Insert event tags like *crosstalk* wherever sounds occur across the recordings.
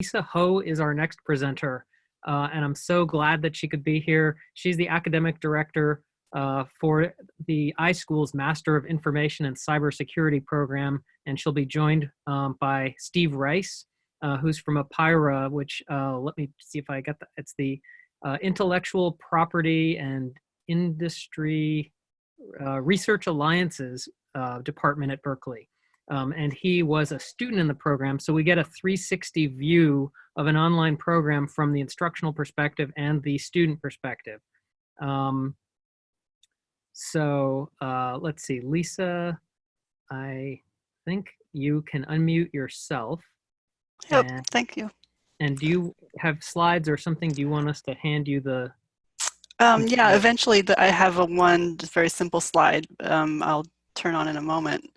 Lisa Ho is our next presenter, uh, and I'm so glad that she could be here. She's the academic director uh, for the iSchool's Master of Information and Cybersecurity program, and she'll be joined um, by Steve Rice, uh, who's from IPIRA, which uh, let me see if I get that. It's the uh, Intellectual Property and Industry uh, Research Alliances Department at Berkeley um, and he was a student in the program. So we get a 360 view of an online program from the instructional perspective and the student perspective. Um, so uh, let's see, Lisa, I think you can unmute yourself. Yep, and, thank you. And do you have slides or something? Do you want us to hand you the? Um, yeah, eventually the, I have a one very simple slide um, I'll turn on in a moment.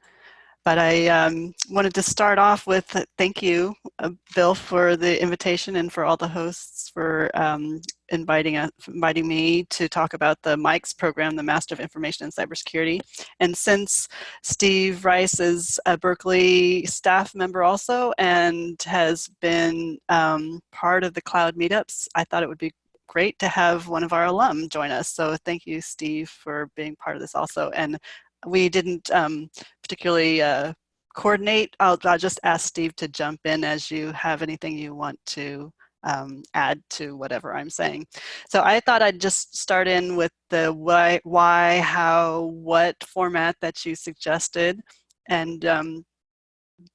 But I um, wanted to start off with uh, thank you, uh, Bill, for the invitation and for all the hosts for um, inviting, inviting me to talk about the MICS program, the Master of Information and Cybersecurity. And since Steve Rice is a Berkeley staff member also and has been um, part of the cloud meetups, I thought it would be great to have one of our alum join us. So thank you, Steve, for being part of this also. And we didn't um, particularly uh, coordinate. I'll, I'll, just ask Steve to jump in as you have anything you want to um, add to whatever I'm saying. So I thought I'd just start in with the why, why how, what format that you suggested. And um,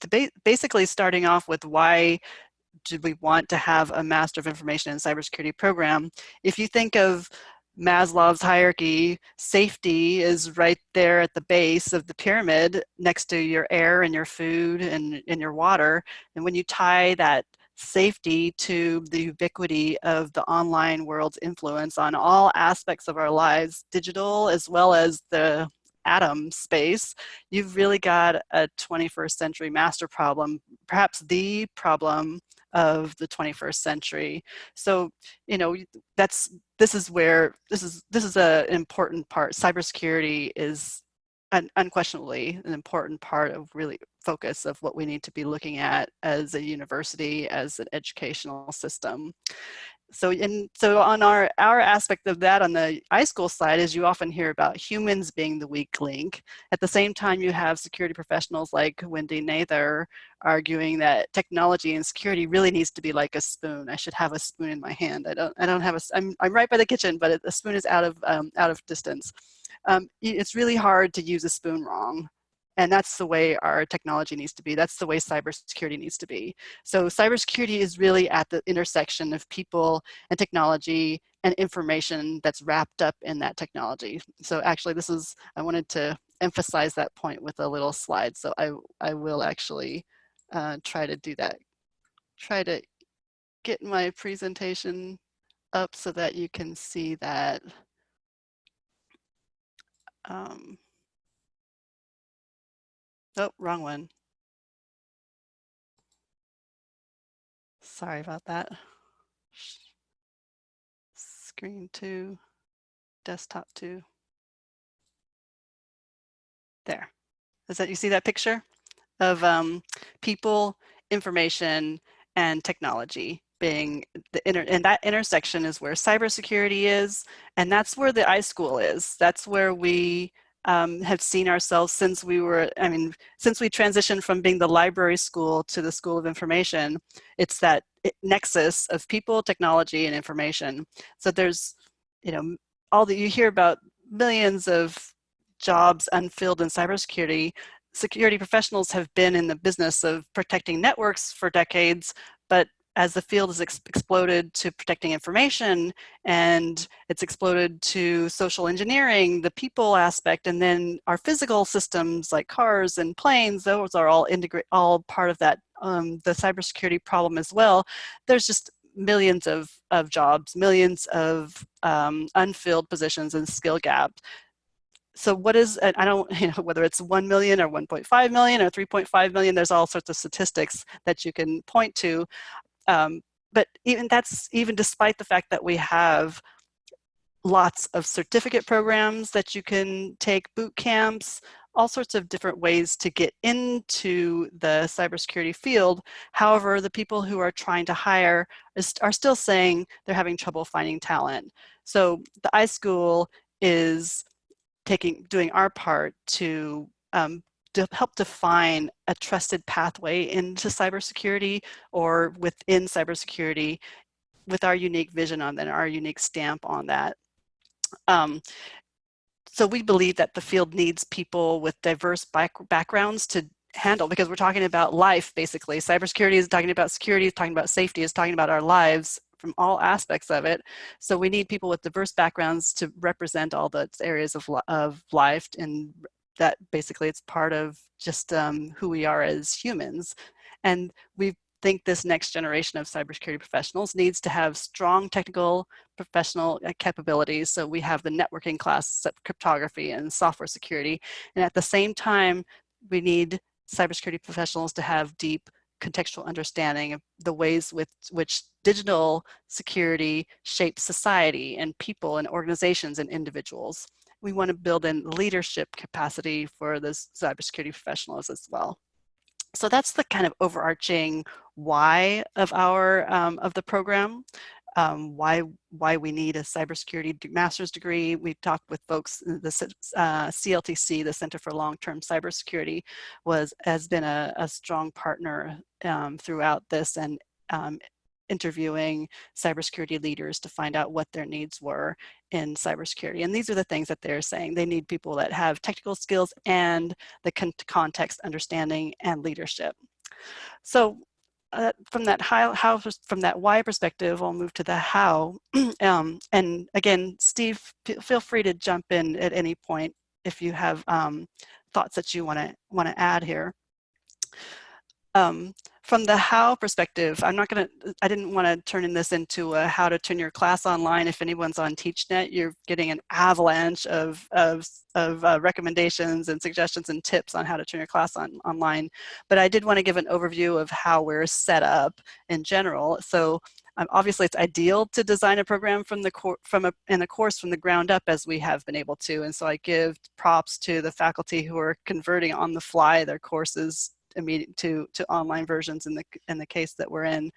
ba basically starting off with why did we want to have a Master of Information and Cybersecurity program? If you think of Maslow's hierarchy, safety is right there at the base of the pyramid next to your air and your food and, and your water. And when you tie that safety to the ubiquity of the online world's influence on all aspects of our lives, digital as well as the atom space, you've really got a 21st century master problem, perhaps the problem of the 21st century. So, you know, that's, this is where, this is, this is an important part. Cybersecurity is un unquestionably an important part of really focus of what we need to be looking at as a university, as an educational system so in so on our our aspect of that on the iSchool side is you often hear about humans being the weak link. At the same time, you have security professionals like Wendy Nather arguing that technology and security really needs to be like a spoon. I should have a spoon in my hand. I don't I don't have a I'm I'm right by the kitchen, but the spoon is out of um, out of distance. Um, it's really hard to use a spoon wrong. And that's the way our technology needs to be. That's the way cybersecurity needs to be. So cybersecurity is really at the intersection of people and technology and information that's wrapped up in that technology. So actually this is, I wanted to emphasize that point with a little slide. So I, I will actually uh, try to do that. Try to get my presentation up so that you can see that. Um, Oh, wrong one. Sorry about that. Screen two, desktop two. There. Is that you see that picture of um, people, information, and technology being the inter and that intersection is where cybersecurity is, and that's where the iSchool is. That's where we um, have seen ourselves since we were, I mean, since we transitioned from being the library school to the School of Information, it's that nexus of people, technology, and information. So there's, you know, all that you hear about millions of jobs unfilled in cybersecurity, security professionals have been in the business of protecting networks for decades, but as the field has ex exploded to protecting information and it's exploded to social engineering, the people aspect, and then our physical systems like cars and planes, those are all integrate, all part of that, um, the cybersecurity problem as well. There's just millions of, of jobs, millions of um, unfilled positions and skill gaps so what is, I don't, *laughs* you know, whether it's 1 million or 1.5 million or 3.5 million, there's all sorts of statistics that you can point to. Um, but even that's even despite the fact that we have lots of certificate programs that you can take boot camps, all sorts of different ways to get into the cybersecurity field. However, the people who are trying to hire is, are still saying they're having trouble finding talent. So the iSchool is taking, doing our part to um, to help define a trusted pathway into cybersecurity or within cybersecurity with our unique vision on that, our unique stamp on that. Um, so we believe that the field needs people with diverse back backgrounds to handle because we're talking about life basically. Cybersecurity is talking about security, is talking about safety, is talking about our lives from all aspects of it. So we need people with diverse backgrounds to represent all the areas of, of life and that basically it's part of just um, who we are as humans. And we think this next generation of cybersecurity professionals needs to have strong technical professional uh, capabilities. So we have the networking class, cryptography and software security. And at the same time, we need cybersecurity professionals to have deep contextual understanding of the ways with which digital security shapes society and people and organizations and individuals we want to build in leadership capacity for those cybersecurity professionals as well. So that's the kind of overarching why of our um, of the program. Um, why why we need a cybersecurity master's degree. We've talked with folks. The uh, CLTC, the Center for Long-Term Cybersecurity, was has been a, a strong partner um, throughout this and um, interviewing cybersecurity leaders to find out what their needs were in cybersecurity. And these are the things that they're saying. They need people that have technical skills and the con context understanding and leadership. So uh, from that how, how, from that why perspective, I'll move to the how. *clears throat* um, and again, Steve, feel free to jump in at any point if you have um, thoughts that you want to want to add here. Um, from the how perspective, I'm not going to, I didn't want to turn in this into a how to turn your class online. If anyone's on TeachNet, you're getting an avalanche of, of, of uh, recommendations and suggestions and tips on how to turn your class on online. But I did want to give an overview of how we're set up in general. So um, obviously it's ideal to design a program from the from a in a course from the ground up as we have been able to and so I give props to the faculty who are converting on the fly their courses immediate to, to online versions in the, in the case that we're in.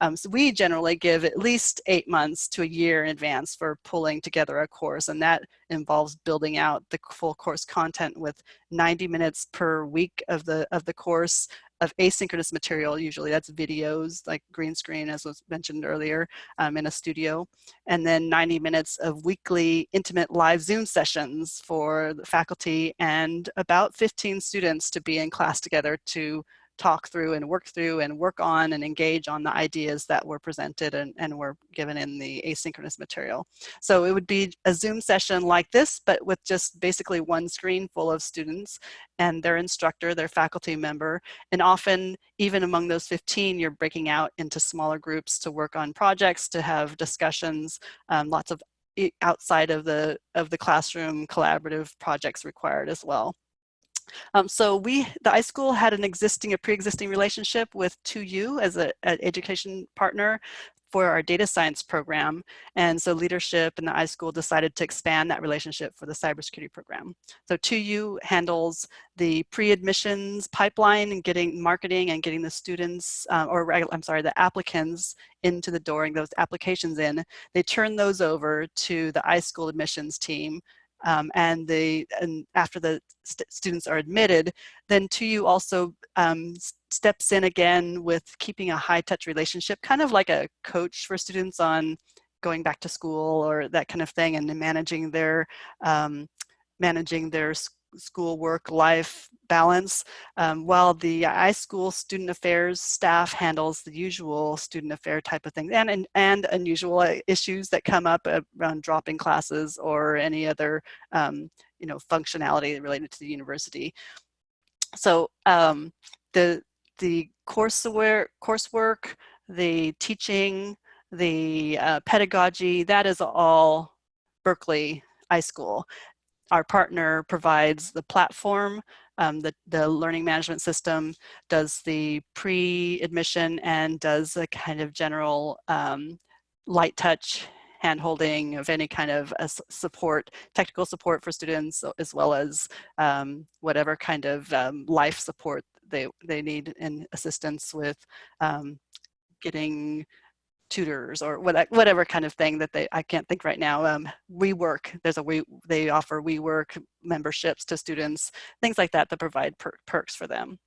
Um, so we generally give at least eight months to a year in advance for pulling together a course and that involves building out the full course content with 90 minutes per week of the, of the course of asynchronous material, usually that's videos like green screen as was mentioned earlier um, in a studio, and then 90 minutes of weekly intimate live Zoom sessions for the faculty and about 15 students to be in class together to talk through and work through and work on and engage on the ideas that were presented and, and were given in the asynchronous material. So it would be a Zoom session like this, but with just basically one screen full of students and their instructor, their faculty member. And often, even among those 15, you're breaking out into smaller groups to work on projects, to have discussions, um, lots of outside of the of the classroom collaborative projects required as well. Um, so we, the iSchool had an existing, a pre-existing relationship with 2U as an education partner for our data science program. And so leadership and the iSchool decided to expand that relationship for the cybersecurity program. So 2U handles the pre-admissions pipeline and getting marketing and getting the students, uh, or I'm sorry, the applicants into the door and those applications in. They turn those over to the iSchool admissions team um, and the and after the st students are admitted, then 2U also um, steps in again with keeping a high touch relationship, kind of like a coach for students on going back to school or that kind of thing, and managing their um, managing their school work life balance um, while the iSchool student affairs staff handles the usual student affair type of thing and, and, and unusual uh, issues that come up around dropping classes or any other um, you know functionality related to the university. So um, the the courseware, coursework, the teaching, the uh, pedagogy, that is all Berkeley iSchool our partner provides the platform, um, the, the learning management system does the pre-admission and does a kind of general um, light touch hand-holding, of any kind of support, technical support for students, as well as um, whatever kind of um, life support they, they need and assistance with um, getting tutors or what, whatever kind of thing that they, I can't think right now. Um, WeWork, there's a we, they offer WeWork memberships to students, things like that that provide per perks for them.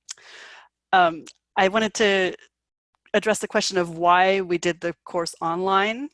Um, I wanted to address the question of why we did the course online.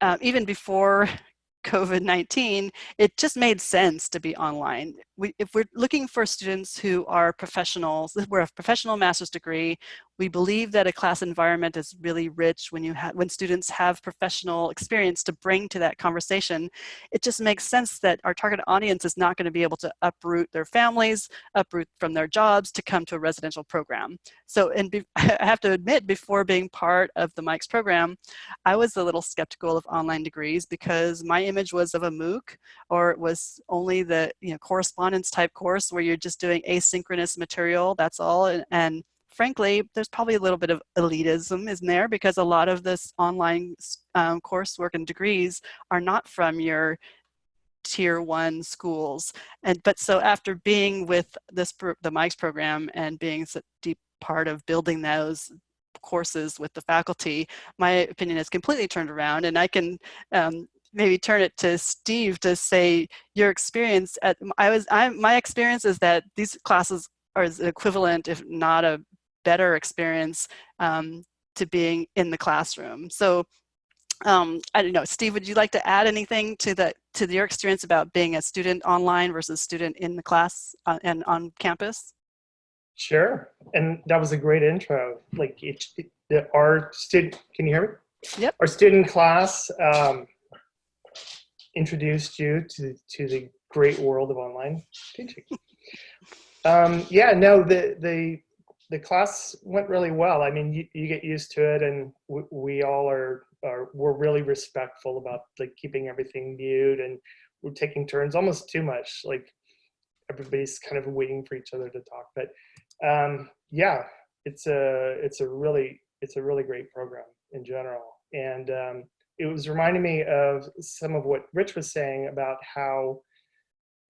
Uh, even before *laughs* COVID-19, it just made sense to be online. We, if we're looking for students who are professionals, we're a professional master's degree, we believe that a class environment is really rich when you have when students have professional experience to bring to that conversation. It just makes sense that our target audience is not going to be able to uproot their families, uproot from their jobs to come to a residential program. So, and *laughs* I have to admit, before being part of the MICS program, I was a little skeptical of online degrees because my image was of a MOOC or it was only the you know correspondence type course where you're just doing asynchronous material. That's all, and, and frankly, there's probably a little bit of elitism in there because a lot of this online um, coursework and degrees are not from your tier one schools. And but so after being with this the MICS program and being a deep part of building those courses with the faculty, my opinion has completely turned around and I can um, maybe turn it to Steve to say your experience at I was I my experience is that these classes are equivalent if not a better experience um, to being in the classroom. So um, I don't know, Steve, would you like to add anything to the to your experience about being a student online versus student in the class uh, and on campus? Sure, and that was a great intro. Like it, it, our student, can you hear me? Yep. Our student class um, introduced you to to the great world of online teaching. *laughs* um, yeah, no, the the the class went really well. I mean, you, you get used to it, and we, we all are are we're really respectful about like keeping everything mute, and we're taking turns almost too much. Like everybody's kind of waiting for each other to talk. But um, yeah, it's a it's a really it's a really great program in general, and um, it was reminding me of some of what Rich was saying about how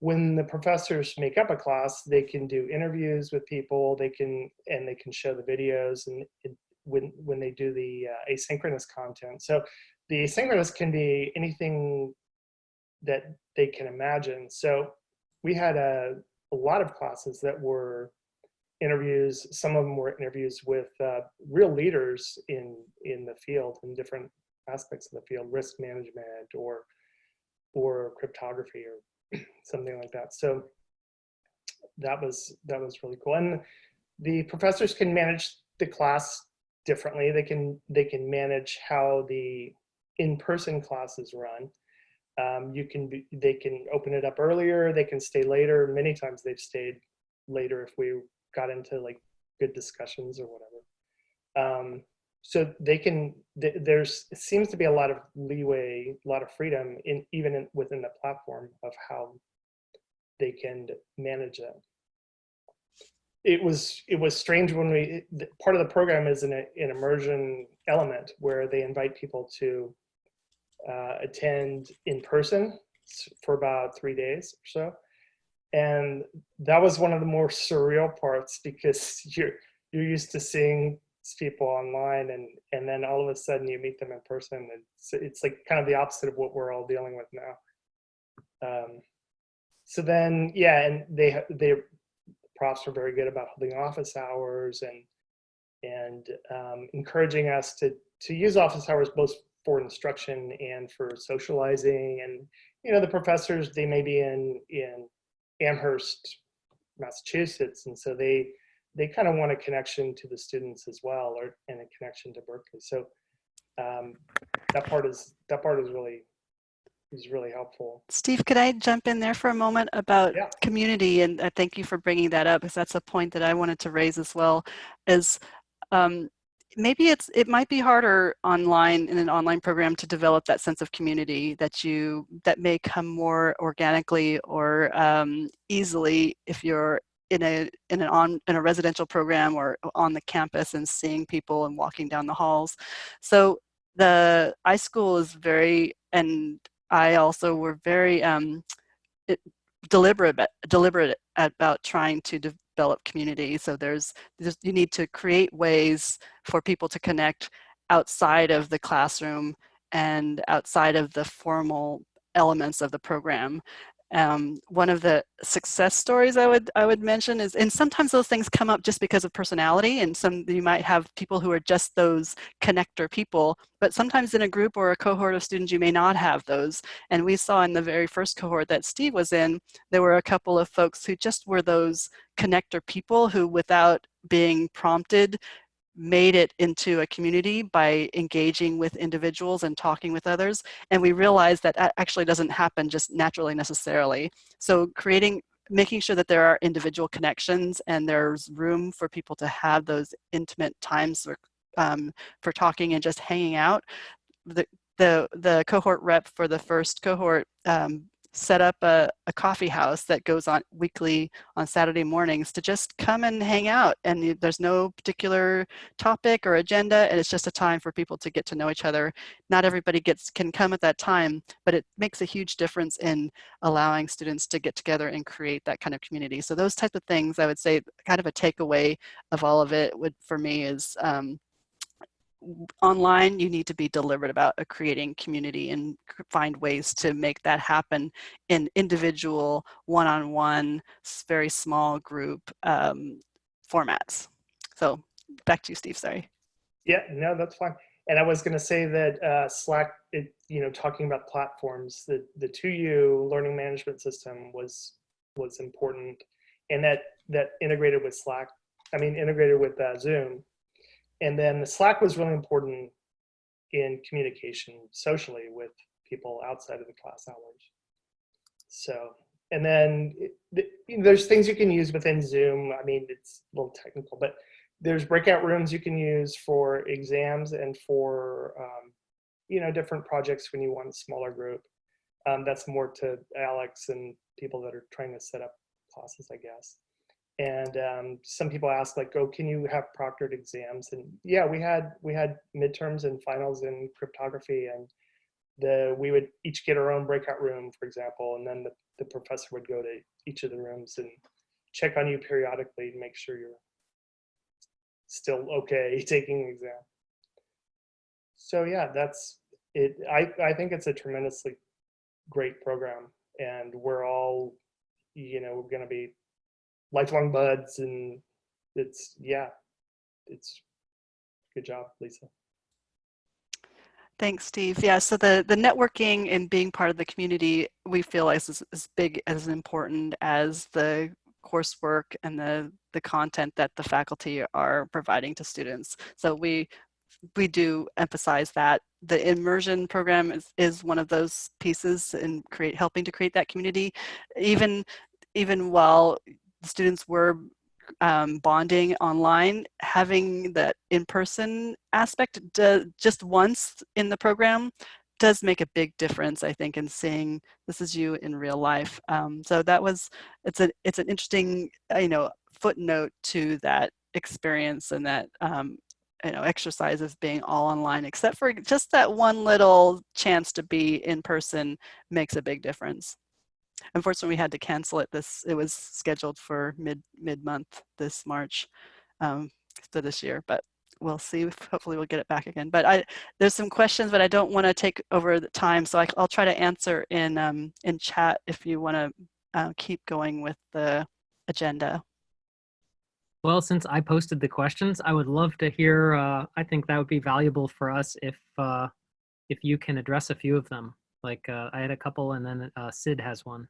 when the professors make up a class, they can do interviews with people. They can and they can show the videos and it, when when they do the uh, asynchronous content. So the asynchronous can be anything that they can imagine. So we had a, a lot of classes that were interviews. Some of them were interviews with uh, real leaders in in the field in different aspects of the field, risk management or or cryptography or *clears throat* something like that. So that was that was really cool. And the professors can manage the class differently. They can they can manage how the in-person classes run. Um, you can be, they can open it up earlier. They can stay later. Many times they've stayed later if we got into like good discussions or whatever. Um, so they can there's seems to be a lot of leeway a lot of freedom in even in, within the platform of how they can manage that. It was it was strange when we part of the program is an, an immersion element where they invite people to uh, attend in person for about three days or so. And that was one of the more surreal parts because *laughs* you're you're used to seeing people online and and then all of a sudden you meet them in person it's it's like kind of the opposite of what we're all dealing with now. Um, so then yeah and they they profs are very good about holding office hours and and um, encouraging us to to use office hours both for instruction and for socializing. And you know the professors they may be in in Amherst Massachusetts and so they they kind of want a connection to the students as well, or and a connection to Berkeley. So um, that part is that part is really is really helpful. Steve, could I jump in there for a moment about yeah. community? And uh, thank you for bringing that up, because that's a point that I wanted to raise as well. Is um, maybe it's it might be harder online in an online program to develop that sense of community that you that may come more organically or um, easily if you're in a in an on in a residential program or on the campus and seeing people and walking down the halls. So the iSchool is very, and I also were very um, it, deliberate, deliberate about trying to develop community. So there's, there's, you need to create ways for people to connect outside of the classroom and outside of the formal elements of the program. Um, one of the success stories I would I would mention is, and sometimes those things come up just because of personality, and some you might have people who are just those connector people, but sometimes in a group or a cohort of students you may not have those. And we saw in the very first cohort that Steve was in, there were a couple of folks who just were those connector people who, without being prompted, made it into a community by engaging with individuals and talking with others. And we realized that that actually doesn't happen just naturally necessarily. So creating, making sure that there are individual connections and there's room for people to have those intimate times for, um, for talking and just hanging out. The, the, the cohort rep for the first cohort um, set up a, a coffee house that goes on weekly on Saturday mornings to just come and hang out. And there's no particular topic or agenda, and it's just a time for people to get to know each other. Not everybody gets can come at that time, but it makes a huge difference in allowing students to get together and create that kind of community. So those types of things, I would say, kind of a takeaway of all of it would for me is um, online, you need to be deliberate about uh, creating community and find ways to make that happen in individual, one-on-one, -on -one, very small group um, formats. So back to you, Steve, sorry. Yeah, no, that's fine. And I was going to say that uh, Slack, it, you know, talking about platforms, the, the 2U learning management system was was important and that that integrated with Slack, I mean, integrated with uh, Zoom and then the Slack was really important in communication socially with people outside of the class hours. So, and then it, there's things you can use within Zoom. I mean, it's a little technical, but there's breakout rooms you can use for exams and for, um, you know, different projects when you want a smaller group. Um, that's more to Alex and people that are trying to set up classes, I guess and um, some people ask like oh can you have proctored exams? And yeah we had we had midterms and finals in cryptography and the we would each get our own breakout room for example and then the, the professor would go to each of the rooms and check on you periodically to make sure you're still okay *laughs* taking the exam. So yeah that's it. I i think it's a tremendously great program and we're all you know we're going to be lifelong buds and it's yeah it's good job lisa Thanks, Steve. Yeah, so the, the networking and being part of the community, we feel is as big as important as the coursework and the, the content that the faculty are providing to students. So we we do emphasize that the immersion program is, is one of those pieces in create helping to create that community. Even even while students were um, bonding online, having that in-person aspect just once in the program does make a big difference, I think, in seeing this is you in real life. Um, so that was, it's a, it's an interesting, uh, you know, footnote to that experience and that, um, you know, exercise of being all online, except for just that one little chance to be in person makes a big difference. Unfortunately, we had to cancel it. This it was scheduled for mid mid month this March um, for this year, but we'll see. Hopefully, we'll get it back again. But I there's some questions, but I don't want to take over the time, so I, will try to answer in um, in chat if you want to uh, keep going with the agenda. Well, since I posted the questions, I would love to hear. Uh, I think that would be valuable for us if uh, if you can address a few of them. Like uh, I had a couple and then uh, Sid has one.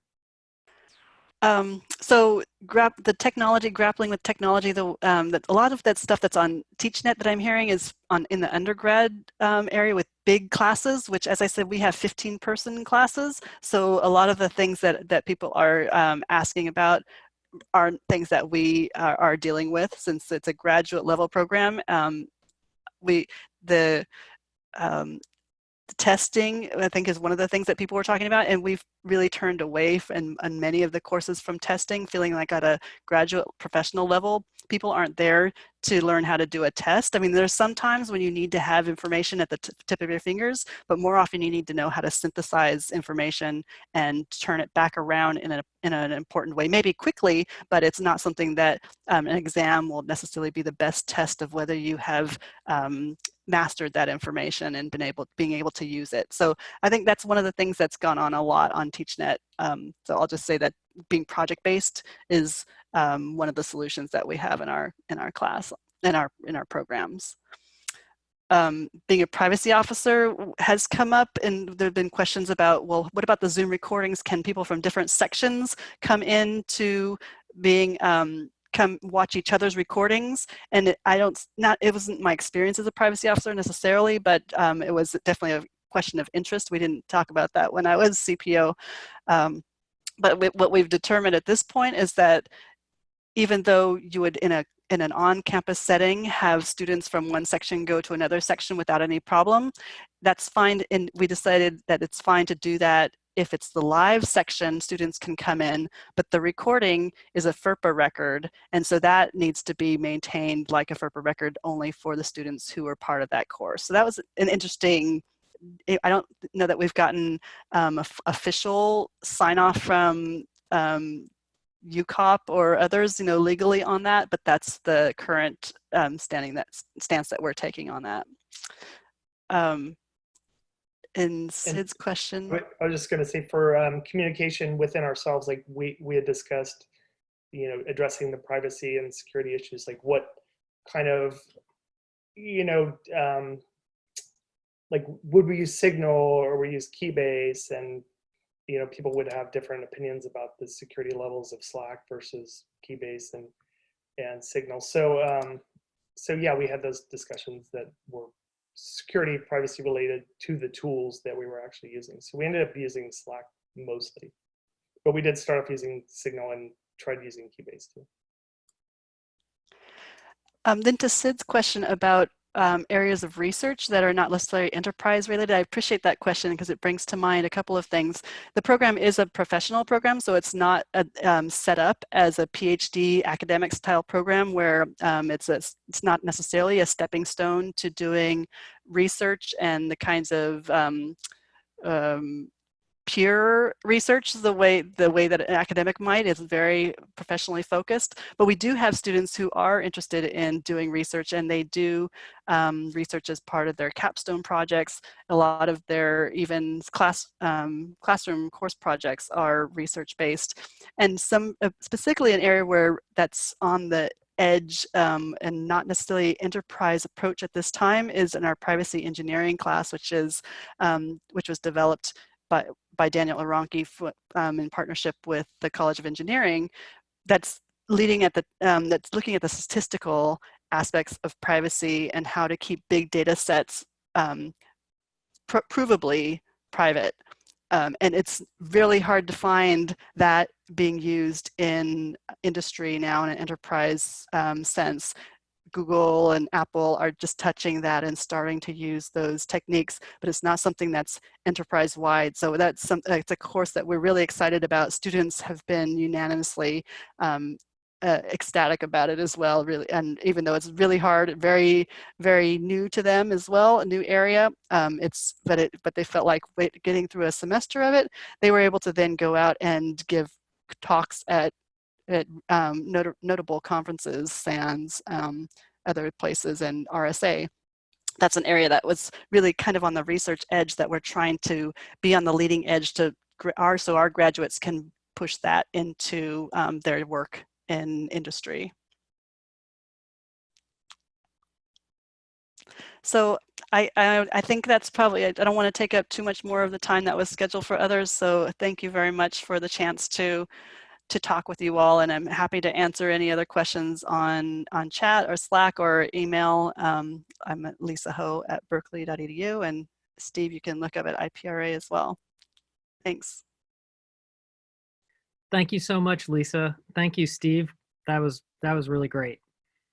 Um, so the technology, grappling with technology, the, um, that a lot of that stuff that's on TeachNet that I'm hearing is on in the undergrad um, area with big classes, which as I said, we have 15 person classes. So a lot of the things that, that people are um, asking about are things that we are, are, dealing with since it's a graduate level program. Um, we, the, testing, I think, is one of the things that people were talking about, and we've really turned away from on many of the courses from testing, feeling like at a graduate professional level, people aren't there to learn how to do a test. I mean, there's sometimes when you need to have information at the tip of your fingers, but more often you need to know how to synthesize information and turn it back around in, a, in an important way, maybe quickly, but it's not something that um, an exam will necessarily be the best test of whether you have um, mastered that information and been able being able to use it. So I think that's one of the things that's gone on a lot on TeachNet. Um, so I'll just say that being project based is um, one of the solutions that we have in our in our class in our in our programs. Um, being a privacy officer has come up and there have been questions about, well, what about the Zoom recordings? Can people from different sections come in to being um, come watch each other's recordings and it, I don't not it wasn't my experience as a privacy officer necessarily but um, it was definitely a question of interest. We didn't talk about that when I was CPO um, but what we've determined at this point is that even though you would in a in an on-campus setting have students from one section go to another section without any problem that's fine and we decided that it's fine to do that if it's the live section, students can come in, but the recording is a FERPA record. And so that needs to be maintained like a FERPA record only for the students who are part of that course. So that was an interesting, I don't know that we've gotten um, official sign off from um, UCOP or others, you know, legally on that, but that's the current um, standing that stance that we're taking on that. Um, in Sid's question. I was just going to say for um, communication within ourselves, like we, we had discussed, you know, addressing the privacy and security issues, like what kind of, you know, um, like would we use Signal or we use Keybase and, you know, people would have different opinions about the security levels of Slack versus Keybase and, and Signal. So, um, so yeah, we had those discussions that were security privacy related to the tools that we were actually using. So we ended up using Slack mostly, but we did start off using Signal and tried using Keybase too. Um, then to Sid's question about um, areas of research that are not necessarily enterprise related? I appreciate that question because it brings to mind a couple of things. The program is a professional program, so it's not a, um, set up as a PhD academic style program where um, it's, a, it's not necessarily a stepping stone to doing research and the kinds of um, um, pure research the way the way that an academic might is very professionally focused but we do have students who are interested in doing research and they do um, research as part of their capstone projects. A lot of their even class um, classroom course projects are research based. And some uh, specifically an area where that's on the edge um, and not necessarily enterprise approach at this time is in our privacy engineering class, which is um, which was developed by, by Daniel Aranki um, in partnership with the College of Engineering that's leading at the, um, that's looking at the statistical aspects of privacy and how to keep big data sets um, pr provably private. Um, and it's really hard to find that being used in industry now in an enterprise um, sense. Google and Apple are just touching that and starting to use those techniques, but it's not something that's enterprise wide. So that's some, it's a course that we're really excited about. Students have been unanimously um, uh, ecstatic about it as well, really. And even though it's really hard, very, very new to them as well, a new area, um, it's, but it, but they felt like getting through a semester of it, they were able to then go out and give talks at at um, not notable conferences, SANS, um, other places, and RSA. That's an area that was really kind of on the research edge that we're trying to be on the leading edge to our so our graduates can push that into um, their work in industry. So I, I, I, think that's probably, I don't want to take up too much more of the time that was scheduled for others. So thank you very much for the chance to to talk with you all and I'm happy to answer any other questions on, on chat or Slack or email. Um, I'm at Lisa Ho at berkeley.edu and Steve, you can look up at IPIRA as well. Thanks. Thank you so much, Lisa. Thank you, Steve. That was that was really great.